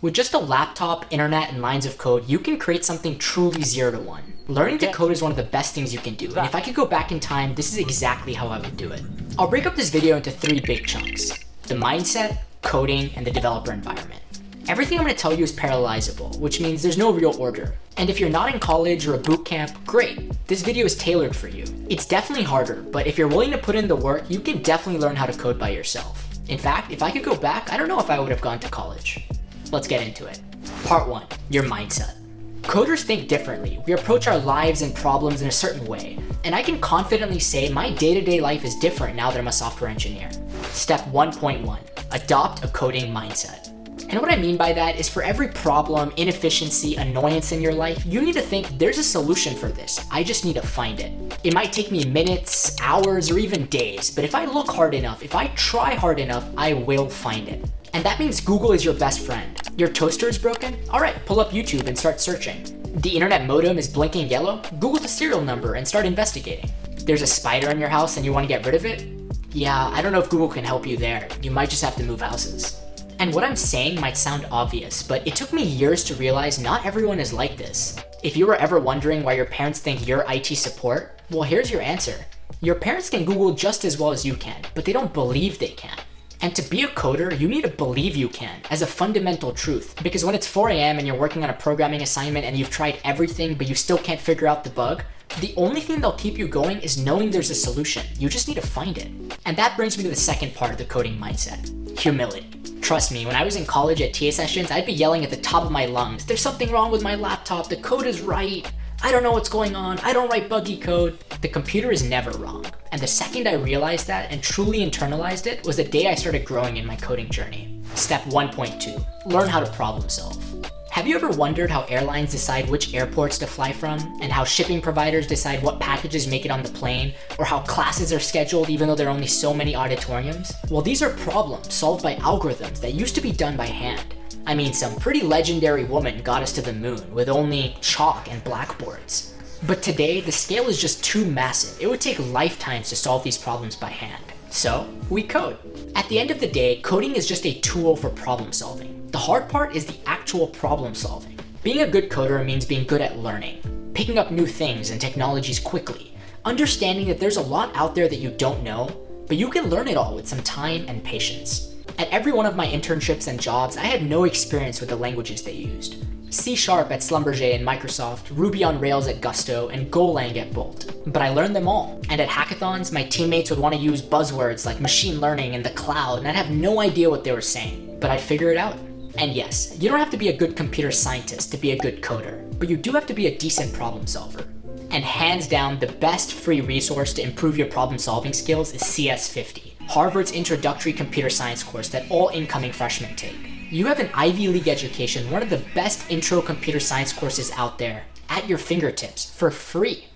With just a laptop, internet, and lines of code, you can create something truly zero to one. Learning to code is one of the best things you can do, and if I could go back in time, this is exactly how I would do it. I'll break up this video into three big chunks. The mindset, coding, and the developer environment. Everything I'm going to tell you is parallelizable, which means there's no real order. And if you're not in college or a boot camp, great. This video is tailored for you. It's definitely harder, but if you're willing to put in the work, you can definitely learn how to code by yourself. In fact, if I could go back, I don't know if I would have gone to college. Let's get into it. Part one, your mindset. Coders think differently. We approach our lives and problems in a certain way. And I can confidently say my day-to-day -day life is different now that I'm a software engineer. Step 1.1, adopt a coding mindset. And what I mean by that is for every problem, inefficiency, annoyance in your life, you need to think there's a solution for this. I just need to find it. It might take me minutes, hours, or even days, but if I look hard enough, if I try hard enough, I will find it. And that means Google is your best friend. Your toaster is broken? All right, pull up YouTube and start searching. The internet modem is blinking yellow? Google the serial number and start investigating. There's a spider in your house and you want to get rid of it? Yeah, I don't know if Google can help you there. You might just have to move houses. And what I'm saying might sound obvious, but it took me years to realize not everyone is like this. If you were ever wondering why your parents think you're IT support, well here's your answer. Your parents can Google just as well as you can, but they don't believe they can. And to be a coder, you need to believe you can as a fundamental truth. Because when it's 4 a.m. and you're working on a programming assignment and you've tried everything, but you still can't figure out the bug, the only thing that'll keep you going is knowing there's a solution. You just need to find it. And that brings me to the second part of the coding mindset, humility. Trust me, when I was in college at TA sessions, I'd be yelling at the top of my lungs, there's something wrong with my laptop, the code is right, I don't know what's going on, I don't write buggy code. The computer is never wrong. And the second I realized that and truly internalized it was the day I started growing in my coding journey. Step 1.2, learn how to problem solve. Have you ever wondered how airlines decide which airports to fly from, and how shipping providers decide what packages make it on the plane, or how classes are scheduled even though there are only so many auditoriums? Well, these are problems solved by algorithms that used to be done by hand. I mean, some pretty legendary woman got us to the moon with only chalk and blackboards. But today, the scale is just too massive. It would take lifetimes to solve these problems by hand. So, we code. At the end of the day, coding is just a tool for problem solving. The hard part is the actual problem solving. Being a good coder means being good at learning, picking up new things and technologies quickly, understanding that there's a lot out there that you don't know, but you can learn it all with some time and patience. At every one of my internships and jobs, I had no experience with the languages they used. C Sharp at Schlumberger and Microsoft, Ruby on Rails at Gusto, and Golang at Bolt. But I learned them all. And at hackathons, my teammates would want to use buzzwords like machine learning and the cloud, and I'd have no idea what they were saying. But I'd figure it out. And yes, you don't have to be a good computer scientist to be a good coder, but you do have to be a decent problem solver. And hands down, the best free resource to improve your problem solving skills is CS50, Harvard's introductory computer science course that all incoming freshmen take. You have an Ivy League education, one of the best intro computer science courses out there, at your fingertips, for free.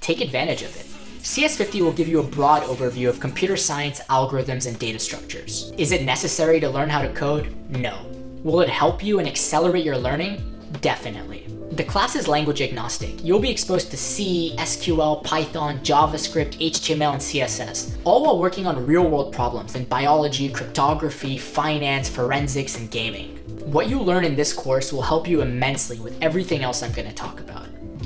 Take advantage of it. CS50 will give you a broad overview of computer science, algorithms, and data structures. Is it necessary to learn how to code? No. Will it help you and accelerate your learning? Definitely. The class is language agnostic. You'll be exposed to C, SQL, Python, JavaScript, HTML, and CSS, all while working on real-world problems in biology, cryptography, finance, forensics, and gaming. What you learn in this course will help you immensely with everything else I'm going to talk about.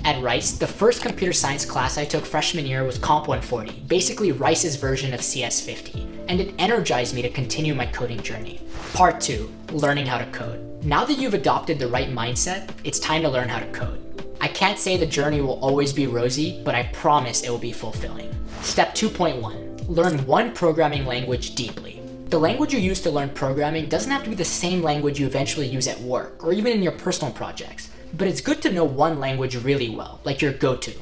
At Rice, the first computer science class I took freshman year was Comp 140, basically Rice's version of CS50, and it energized me to continue my coding journey. Part 2, learning how to code. Now that you've adopted the right mindset, it's time to learn how to code. I can't say the journey will always be rosy, but I promise it will be fulfilling. Step 2.1, learn one programming language deeply. The language you use to learn programming doesn't have to be the same language you eventually use at work or even in your personal projects, but it's good to know one language really well, like your go-to.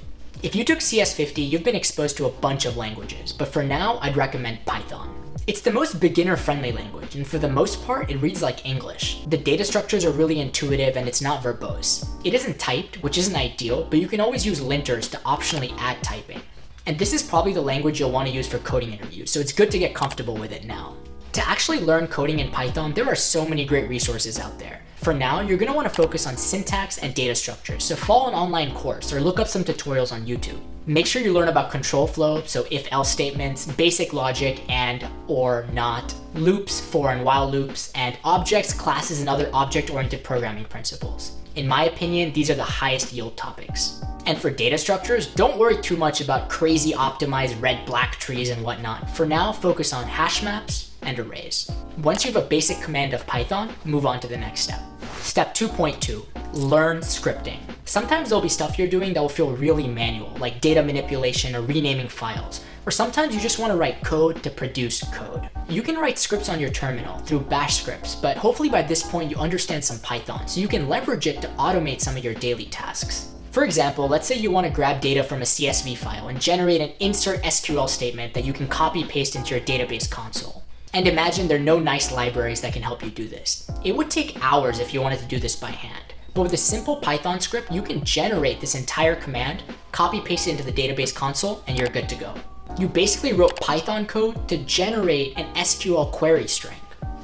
If you took CS50, you've been exposed to a bunch of languages, but for now, I'd recommend Python. It's the most beginner-friendly language, and for the most part, it reads like English. The data structures are really intuitive and it's not verbose. It isn't typed, which isn't ideal, but you can always use linters to optionally add typing. And this is probably the language you'll want to use for coding interviews, so it's good to get comfortable with it now. To actually learn coding in Python, there are so many great resources out there. For now, you're going to want to focus on syntax and data structures, so follow an online course or look up some tutorials on YouTube. Make sure you learn about control flow, so if-else statements, basic logic and or not, loops, for and while loops, and objects, classes, and other object-oriented programming principles. In my opinion, these are the highest yield topics. And for data structures, don't worry too much about crazy optimized red-black trees and whatnot. For now, focus on hash maps and arrays. Once you have a basic command of Python, move on to the next step. Step 2.2, learn scripting. Sometimes there'll be stuff you're doing that will feel really manual, like data manipulation or renaming files. Or sometimes you just want to write code to produce code. You can write scripts on your terminal through bash scripts, but hopefully by this point you understand some Python, so you can leverage it to automate some of your daily tasks. For example, let's say you want to grab data from a CSV file and generate an insert SQL statement that you can copy paste into your database console. And imagine there are no nice libraries that can help you do this. It would take hours if you wanted to do this by hand. But with a simple Python script, you can generate this entire command, copy paste it into the database console, and you're good to go. You basically wrote Python code to generate an SQL query string.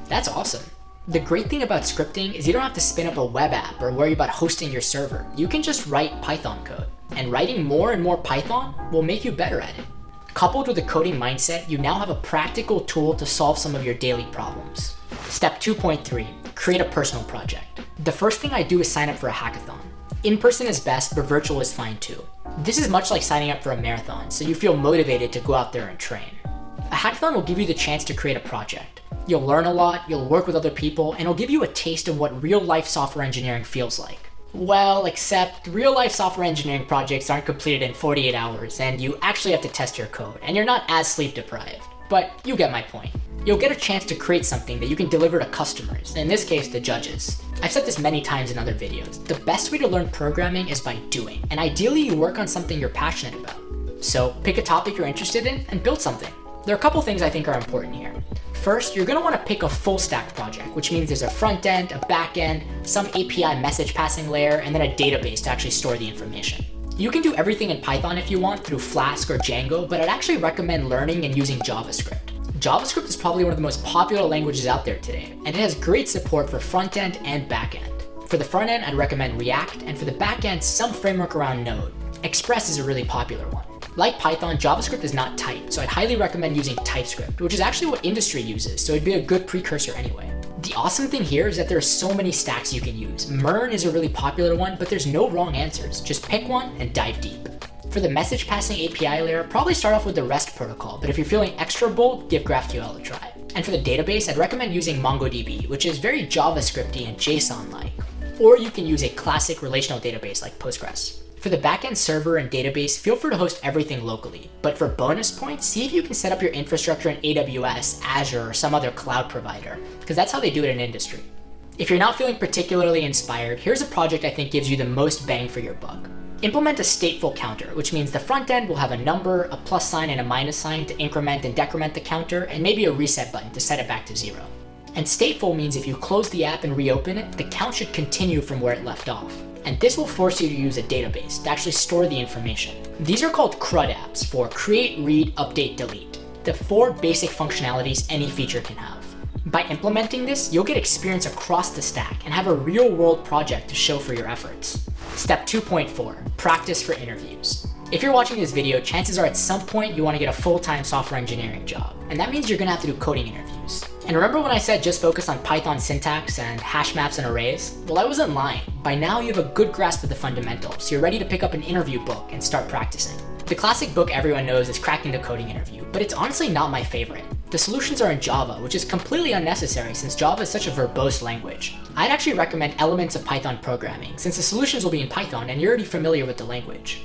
That's awesome. The great thing about scripting is you don't have to spin up a web app or worry about hosting your server. You can just write Python code. And writing more and more Python will make you better at it. Coupled with a coding mindset, you now have a practical tool to solve some of your daily problems. Step 2.3, create a personal project. The first thing I do is sign up for a hackathon. In-person is best, but virtual is fine too. This is much like signing up for a marathon, so you feel motivated to go out there and train. A hackathon will give you the chance to create a project. You'll learn a lot, you'll work with other people, and it'll give you a taste of what real-life software engineering feels like. Well, except real-life software engineering projects aren't completed in 48 hours, and you actually have to test your code, and you're not as sleep-deprived. But you get my point. You'll get a chance to create something that you can deliver to customers, in this case, the judges. I've said this many times in other videos. The best way to learn programming is by doing, and ideally you work on something you're passionate about. So pick a topic you're interested in and build something. There are a couple things I think are important here. First, you're gonna wanna pick a full stack project, which means there's a front end, a back end, some API message passing layer, and then a database to actually store the information. You can do everything in Python if you want through Flask or Django, but I'd actually recommend learning and using JavaScript. JavaScript is probably one of the most popular languages out there today, and it has great support for front end and back end. For the front end, I'd recommend React, and for the back end, some framework around Node. Express is a really popular one. Like Python, JavaScript is not typed, so I'd highly recommend using TypeScript, which is actually what industry uses, so it'd be a good precursor anyway. The awesome thing here is that there are so many stacks you can use. Mern is a really popular one, but there's no wrong answers. Just pick one and dive deep. For the message passing API layer, probably start off with the REST protocol, but if you're feeling extra bold, give GraphQL a try. And for the database, I'd recommend using MongoDB, which is very JavaScripty and JSON-like. Or you can use a classic relational database like Postgres. For the backend server and database, feel free to host everything locally. But for bonus points, see if you can set up your infrastructure in AWS, Azure, or some other cloud provider, because that's how they do it in industry. If you're not feeling particularly inspired, here's a project I think gives you the most bang for your buck. Implement a stateful counter, which means the front end will have a number, a plus sign, and a minus sign to increment and decrement the counter, and maybe a reset button to set it back to zero. And stateful means if you close the app and reopen it, the count should continue from where it left off and this will force you to use a database to actually store the information. These are called CRUD apps for create, read, update, delete, the four basic functionalities any feature can have. By implementing this, you'll get experience across the stack and have a real world project to show for your efforts. Step 2.4, practice for interviews. If you're watching this video, chances are at some point you want to get a full-time software engineering job, and that means you're going to have to do coding interviews. And remember when I said just focus on Python syntax and hash maps and arrays? Well, I wasn't lying. By now you have a good grasp of the fundamentals, so you're ready to pick up an interview book and start practicing. The classic book everyone knows is Cracking the Coding Interview, but it's honestly not my favorite. The solutions are in Java, which is completely unnecessary since Java is such a verbose language. I'd actually recommend elements of Python programming, since the solutions will be in Python and you're already familiar with the language.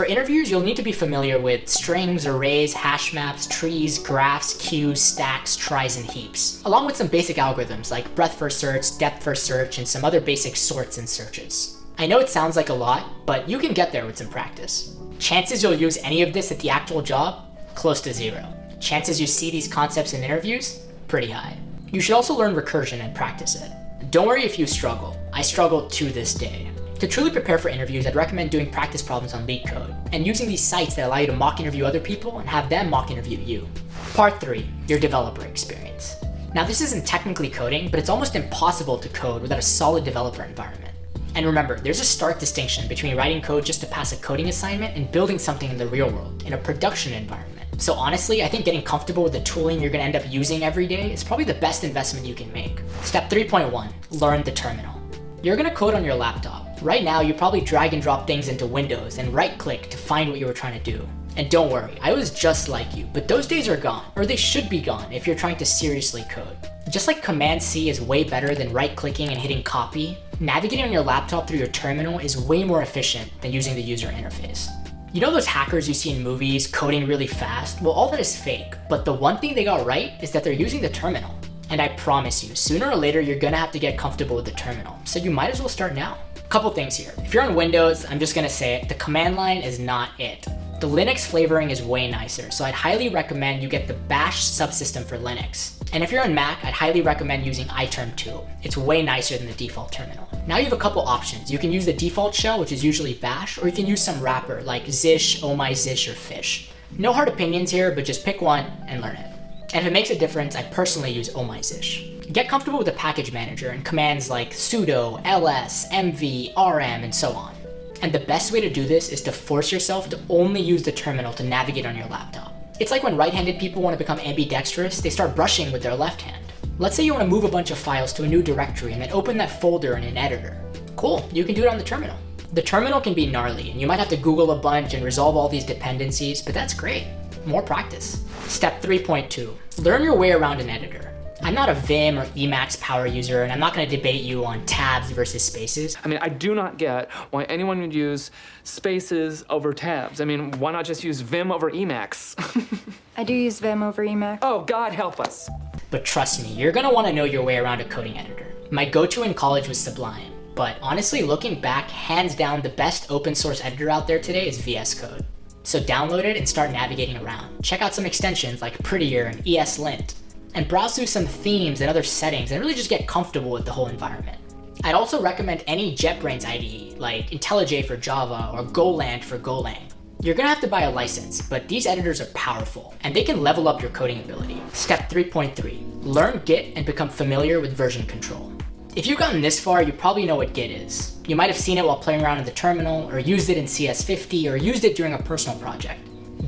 For interviews, you'll need to be familiar with strings, arrays, hash maps, trees, graphs, queues, stacks, tries, and heaps, along with some basic algorithms like breadth first search, depth first search, and some other basic sorts and searches. I know it sounds like a lot, but you can get there with some practice. Chances you'll use any of this at the actual job? Close to zero. Chances you see these concepts in interviews? Pretty high. You should also learn recursion and practice it. Don't worry if you struggle. I struggle to this day. To truly prepare for interviews, I'd recommend doing practice problems on LeetCode and using these sites that allow you to mock interview other people and have them mock interview you. Part 3, your developer experience. Now this isn't technically coding, but it's almost impossible to code without a solid developer environment. And remember, there's a stark distinction between writing code just to pass a coding assignment and building something in the real world, in a production environment. So honestly, I think getting comfortable with the tooling you're gonna end up using every day is probably the best investment you can make. Step 3.1, learn the terminal. You're gonna code on your laptop. Right now, you probably drag and drop things into Windows and right click to find what you were trying to do. And don't worry, I was just like you, but those days are gone, or they should be gone if you're trying to seriously code. Just like Command C is way better than right clicking and hitting copy, navigating on your laptop through your terminal is way more efficient than using the user interface. You know those hackers you see in movies coding really fast? Well, all that is fake, but the one thing they got right is that they're using the terminal. And I promise you, sooner or later, you're gonna have to get comfortable with the terminal. So you might as well start now. Couple things here. If you're on Windows, I'm just gonna say it, the command line is not it. The Linux flavoring is way nicer, so I'd highly recommend you get the bash subsystem for Linux. And if you're on Mac, I'd highly recommend using iterm2. It's way nicer than the default terminal. Now you have a couple options. You can use the default shell, which is usually bash, or you can use some wrapper like zsh, oh my zsh, or fish. No hard opinions here, but just pick one and learn it. And if it makes a difference, I personally use oh my zsh. Get comfortable with the package manager and commands like sudo, ls, mv, rm, and so on. And the best way to do this is to force yourself to only use the terminal to navigate on your laptop. It's like when right-handed people want to become ambidextrous, they start brushing with their left hand. Let's say you want to move a bunch of files to a new directory and then open that folder in an editor. Cool, you can do it on the terminal. The terminal can be gnarly and you might have to Google a bunch and resolve all these dependencies, but that's great. More practice. Step 3.2, learn your way around an editor. I'm not a Vim or Emacs power user, and I'm not going to debate you on tabs versus spaces. I mean, I do not get why anyone would use spaces over tabs. I mean, why not just use Vim over Emacs? I do use Vim over Emacs. oh, God help us. But trust me, you're going to want to know your way around a coding editor. My go-to in college was Sublime, but honestly, looking back, hands down, the best open source editor out there today is VS Code. So download it and start navigating around. Check out some extensions like Prettier and ESLint and browse through some themes and other settings and really just get comfortable with the whole environment. I'd also recommend any JetBrains IDE, like IntelliJ for Java or GoLand for Golang. You're gonna have to buy a license, but these editors are powerful, and they can level up your coding ability. Step 3.3, learn Git and become familiar with version control. If you've gotten this far, you probably know what Git is. You might have seen it while playing around in the terminal, or used it in CS50, or used it during a personal project.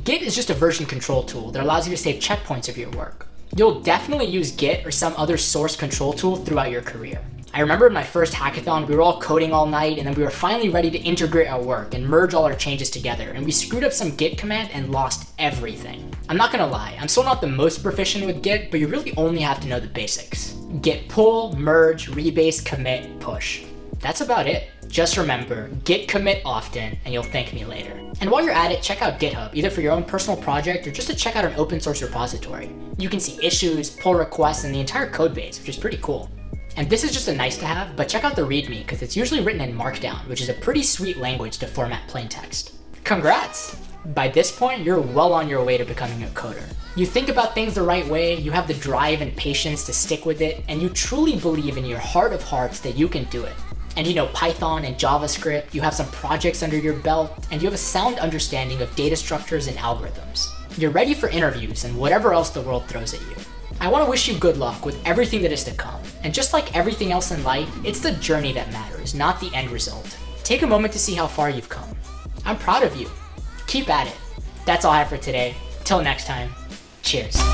Git is just a version control tool that allows you to save checkpoints of your work. You'll definitely use Git or some other source control tool throughout your career. I remember in my first hackathon, we were all coding all night and then we were finally ready to integrate our work and merge all our changes together and we screwed up some git command and lost everything. I'm not gonna lie, I'm still not the most proficient with git, but you really only have to know the basics. Git pull, merge, rebase, commit, push. That's about it. Just remember, git commit often and you'll thank me later. And while you're at it, check out GitHub, either for your own personal project or just to check out an open source repository. You can see issues, pull requests, and the entire code base, which is pretty cool. And this is just a nice to have, but check out the README because it's usually written in Markdown, which is a pretty sweet language to format plain text. Congrats! By this point, you're well on your way to becoming a coder. You think about things the right way, you have the drive and patience to stick with it, and you truly believe in your heart of hearts that you can do it. And you know Python and JavaScript, you have some projects under your belt, and you have a sound understanding of data structures and algorithms. You're ready for interviews and whatever else the world throws at you. I want to wish you good luck with everything that is to come. And just like everything else in life, it's the journey that matters, not the end result. Take a moment to see how far you've come. I'm proud of you. Keep at it. That's all I have for today. Till next time, cheers.